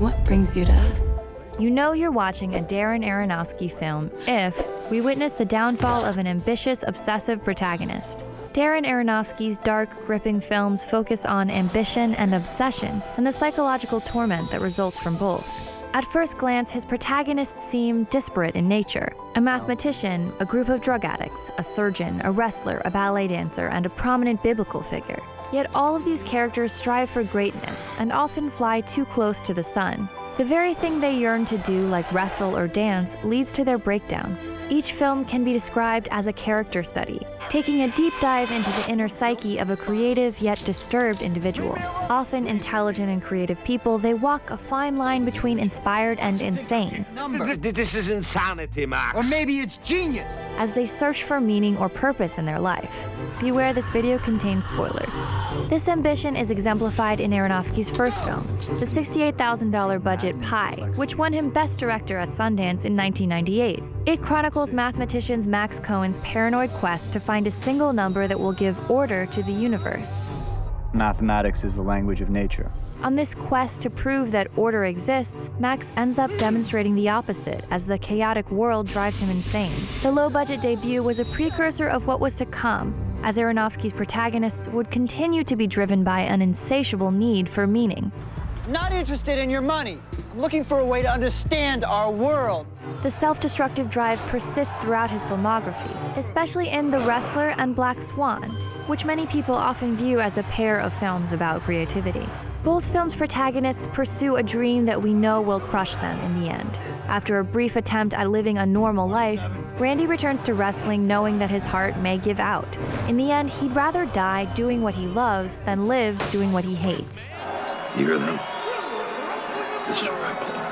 What brings you to us? You know you're watching a Darren Aronofsky film if we witness the downfall of an ambitious, obsessive protagonist. Darren Aronofsky's dark, gripping films focus on ambition and obsession and the psychological torment that results from both. At first glance, his protagonists seem disparate in nature. A mathematician, a group of drug addicts, a surgeon, a wrestler, a ballet dancer, and a prominent biblical figure. Yet all of these characters strive for greatness and often fly too close to the sun. The very thing they yearn to do, like wrestle or dance, leads to their breakdown. Each film can be described as a character study, taking a deep dive into the inner psyche of a creative yet disturbed individual. Often intelligent and creative people, they walk a fine line between inspired and insane. This, this is insanity, Max. Or maybe it's genius. As they search for meaning or purpose in their life. Beware this video contains spoilers. This ambition is exemplified in Aronofsky's first film, the $68,000 budget Pi, which won him Best Director at Sundance in 1998. It chronicles mathematician Max Cohen's paranoid quest to find a single number that will give order to the universe. Mathematics is the language of nature. On this quest to prove that order exists, Max ends up demonstrating the opposite as the chaotic world drives him insane. The low budget debut was a precursor of what was to come, as Aronofsky's protagonists would continue to be driven by an insatiable need for meaning. Not interested in your money. I'm looking for a way to understand our world. The self-destructive drive persists throughout his filmography, especially in The Wrestler and Black Swan, which many people often view as a pair of films about creativity. Both films' protagonists pursue a dream that we know will crush them in the end. After a brief attempt at living a normal life, Randy returns to wrestling knowing that his heart may give out. In the end, he'd rather die doing what he loves than live doing what he hates. You hear them? This is where I belong.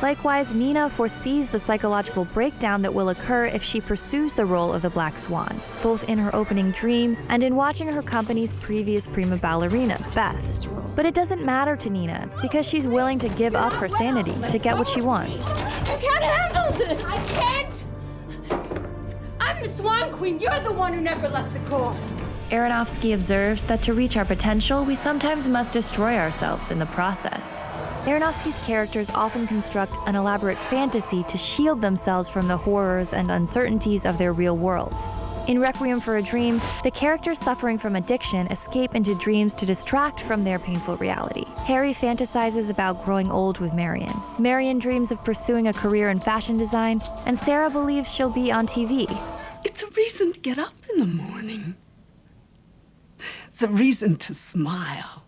Likewise, Nina foresees the psychological breakdown that will occur if she pursues the role of the Black Swan, both in her opening dream and in watching her company's previous prima ballerina, Beth. But it doesn't matter to Nina because she's willing to give up her sanity to get what she wants. I can't handle this! I can't! I'm the Swan Queen. You're the one who never left the Corps. Aronofsky observes that to reach our potential, we sometimes must destroy ourselves in the process. Aronofsky's characters often construct an elaborate fantasy to shield themselves from the horrors and uncertainties of their real worlds. In Requiem for a Dream, the characters suffering from addiction escape into dreams to distract from their painful reality. Harry fantasizes about growing old with Marion. Marion dreams of pursuing a career in fashion design, and Sarah believes she'll be on TV. It's a reason to get up in the morning. It's a reason to smile.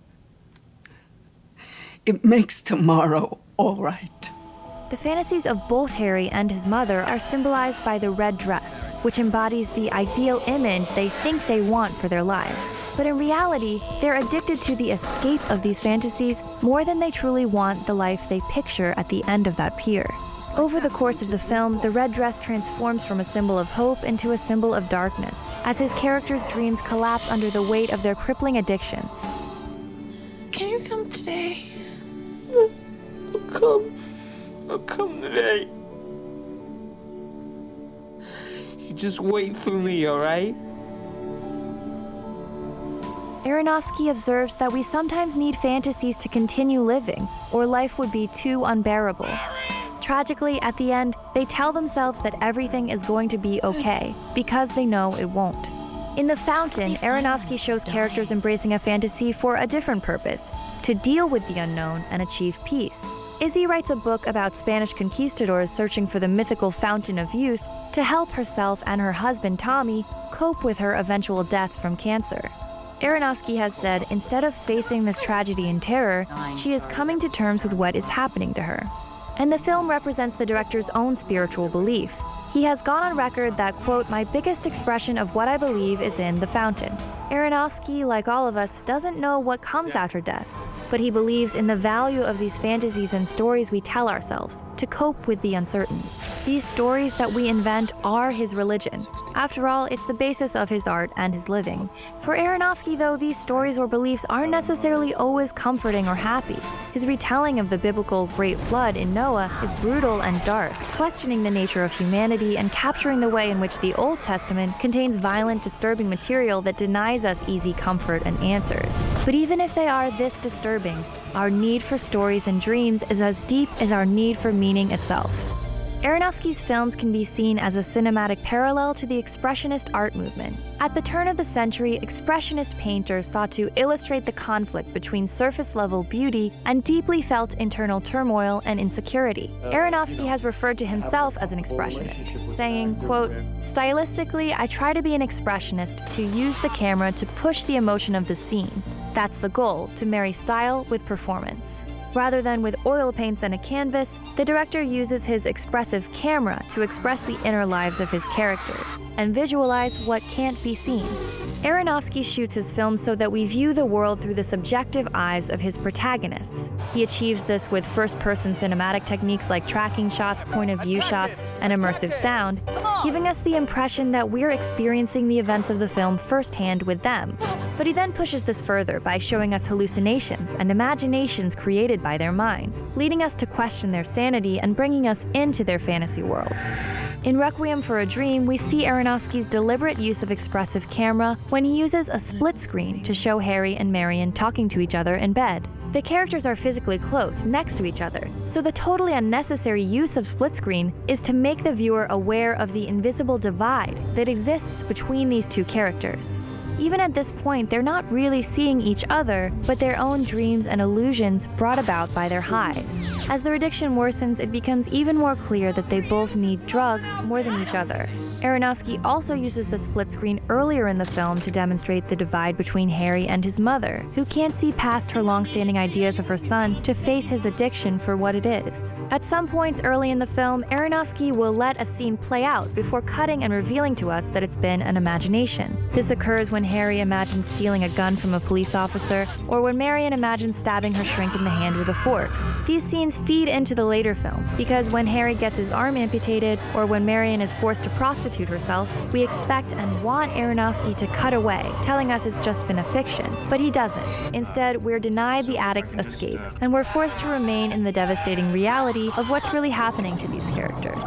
It makes tomorrow all right. The fantasies of both Harry and his mother are symbolized by the red dress, which embodies the ideal image they think they want for their lives. But in reality, they're addicted to the escape of these fantasies more than they truly want the life they picture at the end of that pier. Over the course of the film, the red dress transforms from a symbol of hope into a symbol of darkness, as his characters' dreams collapse under the weight of their crippling addictions. Can you come today? I'll come. I'll come today. You just wait for me, all right? Aronofsky observes that we sometimes need fantasies to continue living, or life would be too unbearable. Tragically, at the end, they tell themselves that everything is going to be okay, because they know it won't. In The Fountain, Aronofsky shows characters embracing a fantasy for a different purpose, to deal with the unknown and achieve peace. Izzy writes a book about Spanish conquistadors searching for the mythical fountain of youth to help herself and her husband Tommy cope with her eventual death from cancer. Aronofsky has said instead of facing this tragedy in terror, she is coming to terms with what is happening to her. And the film represents the director's own spiritual beliefs. He has gone on record that, quote, my biggest expression of what I believe is in the fountain. Aronofsky, like all of us, doesn't know what comes after death, but he believes in the value of these fantasies and stories we tell ourselves to cope with the uncertain. These stories that we invent are his religion. After all, it's the basis of his art and his living. For Aronofsky, though, these stories or beliefs aren't necessarily always comforting or happy. His retelling of the biblical Great Flood in Noah is brutal and dark, questioning the nature of humanity and capturing the way in which the Old Testament contains violent, disturbing material that denies us easy comfort and answers. But even if they are this disturbing, our need for stories and dreams is as deep as our need for meaning itself. Aronofsky's films can be seen as a cinematic parallel to the Expressionist art movement. At the turn of the century, Expressionist painters sought to illustrate the conflict between surface level beauty and deeply felt internal turmoil and insecurity. Aronofsky has referred to himself as an Expressionist, saying, quote, Stylistically, I try to be an Expressionist to use the camera to push the emotion of the scene. That's the goal, to marry style with performance. Rather than with oil paints and a canvas, the director uses his expressive camera to express the inner lives of his characters and visualize what can't be seen. Aronofsky shoots his films so that we view the world through the subjective eyes of his protagonists. He achieves this with first-person cinematic techniques like tracking shots, point-of-view shots, and immersive sound, giving us the impression that we're experiencing the events of the film firsthand with them. But he then pushes this further by showing us hallucinations and imaginations created by their minds, leading us to question their sanity and bringing us into their fantasy worlds. In Requiem for a Dream, we see Aronofsky's deliberate use of expressive camera when he uses a split screen to show Harry and Marion talking to each other in bed. The characters are physically close, next to each other, so the totally unnecessary use of split screen is to make the viewer aware of the invisible divide that exists between these two characters. Even at this point, they're not really seeing each other, but their own dreams and illusions brought about by their highs. As their addiction worsens, it becomes even more clear that they both need drugs more than each other. Aronofsky also uses the split screen earlier in the film to demonstrate the divide between Harry and his mother, who can't see past her long-standing ideas of her son to face his addiction for what it is. At some points early in the film, Aronofsky will let a scene play out before cutting and revealing to us that it's been an imagination. This occurs when Harry imagines stealing a gun from a police officer, or when Marion imagines stabbing her shrink in the hand with a fork. These scenes feed into the later film, because when Harry gets his arm amputated, or when Marion is forced to prostitute herself, we expect and want Aronofsky to cut away, telling us it's just been a fiction. But he doesn't. Instead, we're denied the addict's escape, and we're forced to remain in the devastating reality of what's really happening to these characters.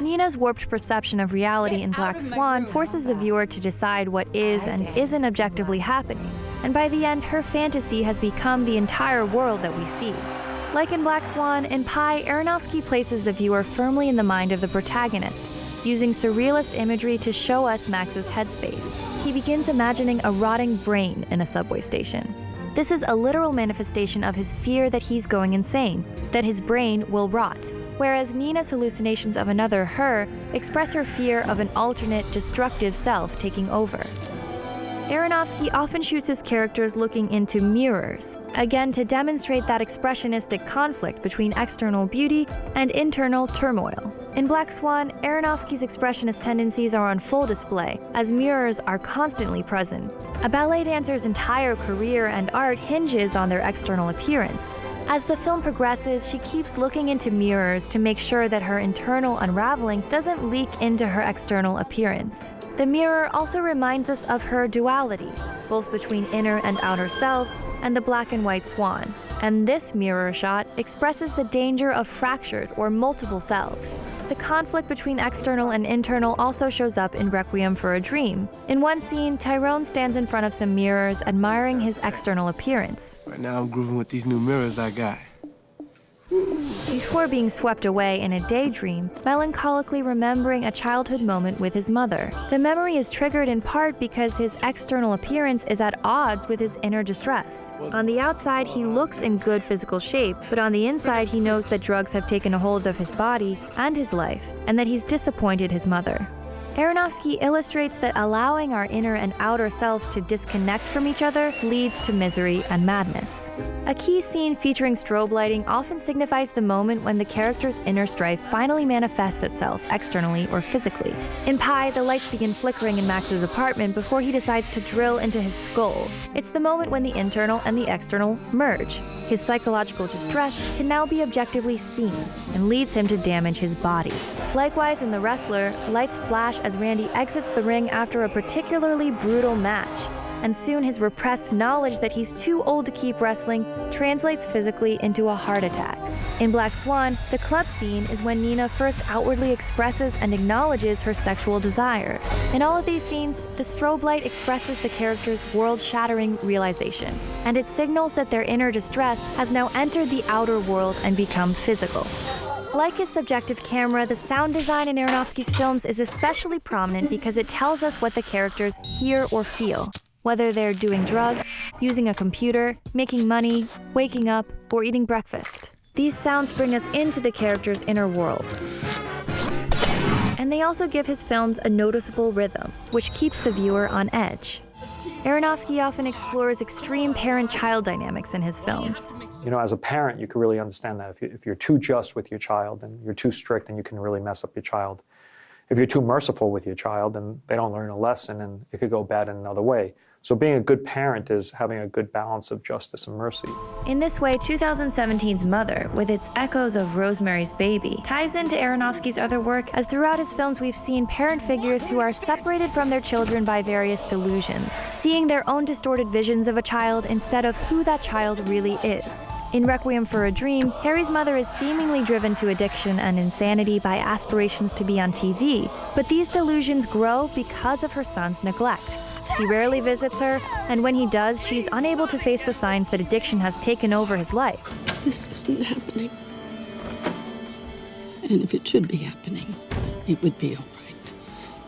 Nina's warped perception of reality in Black Swan forces the viewer to decide what is and isn't objectively happening, and by the end, her fantasy has become the entire world that we see. Like in Black Swan, in Pi, Aronofsky places the viewer firmly in the mind of the protagonist, using surrealist imagery to show us Max's headspace. He begins imagining a rotting brain in a subway station. This is a literal manifestation of his fear that he's going insane, that his brain will rot. Whereas Nina's hallucinations of another her express her fear of an alternate, destructive self taking over. Aronofsky often shoots his characters looking into mirrors, again to demonstrate that expressionistic conflict between external beauty and internal turmoil. In Black Swan, Aronofsky's expressionist tendencies are on full display, as mirrors are constantly present. A ballet dancer's entire career and art hinges on their external appearance. As the film progresses, she keeps looking into mirrors to make sure that her internal unraveling doesn't leak into her external appearance. The mirror also reminds us of her duality, both between inner and outer selves, and the black and white swan. And this mirror shot expresses the danger of fractured or multiple selves. The conflict between external and internal also shows up in Requiem for a Dream. In one scene, Tyrone stands in front of some mirrors, admiring his external appearance. Right now I'm grooving with these new mirrors I got. Before being swept away in a daydream, melancholically remembering a childhood moment with his mother. The memory is triggered in part because his external appearance is at odds with his inner distress. On the outside, he looks in good physical shape, but on the inside, he knows that drugs have taken a hold of his body and his life, and that he's disappointed his mother. Aronofsky illustrates that allowing our inner and outer selves to disconnect from each other leads to misery and madness. A key scene featuring strobe lighting often signifies the moment when the character's inner strife finally manifests itself externally or physically. In Pi, the lights begin flickering in Max's apartment before he decides to drill into his skull. It's the moment when the internal and the external merge. His psychological distress can now be objectively seen and leads him to damage his body. Likewise, in The Wrestler, lights flash as Randy exits the ring after a particularly brutal match. and soon his repressed knowledge that he's too old to keep wrestling translates physically into a heart attack. In Black Swan, the club scene is when Nina first outwardly expresses and acknowledges her sexual desire. In all of these scenes, the strobe light expresses the character's world shattering realization, and it signals that their inner distress has now entered the outer world and become physical. Like his subjective camera, the sound design in Aronofsky's films is especially prominent because it tells us what the characters hear or feel, whether they're doing drugs, using a computer, making money, waking up, or eating breakfast. These sounds bring us into the characters' inner worlds. And they also give his films a noticeable rhythm, which keeps the viewer on edge. Aronofsky often explores extreme parent child dynamics in his films. You know, as a parent, you can really understand that. If, you, you're too just with your child and you're too strict, then you can really mess up your child. If you're too merciful with your child, then they don't learn a lesson and it could go bad in another way. So being a good parent is having a good balance of justice and mercy. In this way, 2017's Mother, with its echoes of Rosemary's Baby, ties into Aronofsky's other work as throughout his films we've seen parent figures who are separated from their children by various delusions, seeing their own distorted visions of a child instead of who that child really is. In Requiem for a Dream, Harry's mother is seemingly driven to addiction and insanity by aspirations to be on TV, but these delusions grow because of her son's neglect. He rarely visits her, and when he does, she's unable to face the signs that addiction has taken over his life. This isn't happening. And if it should be happening, it would be right.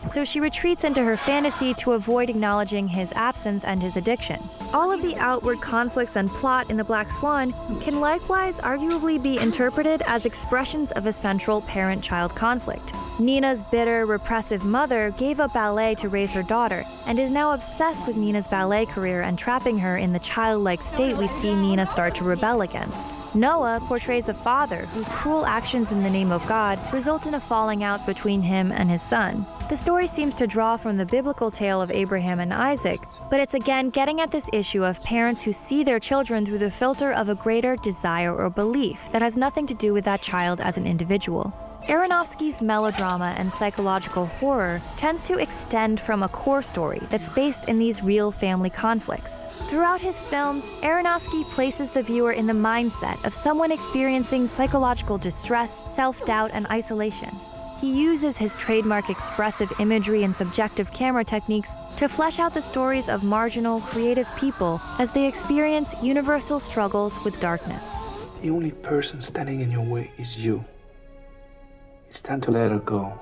So she retreats into her fantasy to avoid acknowledging his absence and his addiction. All of the outward conflicts and plot in The Black Swan can likewise arguably be interpreted as expressions of a central parent child conflict. Nina's bitter, repressive mother gave up ballet to raise her daughter and is now obsessed with Nina's ballet career and trapping her in the childlike state we see Nina start to rebel against. Noah portrays a father whose cruel actions in the name of God result in a falling out between him and his son. The story seems to draw from the biblical tale of Abraham and Isaac, but it's again getting at this issue of parents who see their children through the filter of a greater desire or belief that has nothing to do with that child as an individual. Aronofsky's melodrama and psychological horror tends to extend from a core story that's based in these real family conflicts. Throughout his films, Aronofsky places the viewer in the mindset of someone experiencing psychological distress, self doubt, and isolation. He uses his trademark expressive imagery and subjective camera techniques to flesh out the stories of marginal, creative people as they experience universal struggles with darkness. The only person standing in your way is you. It's time to let her go.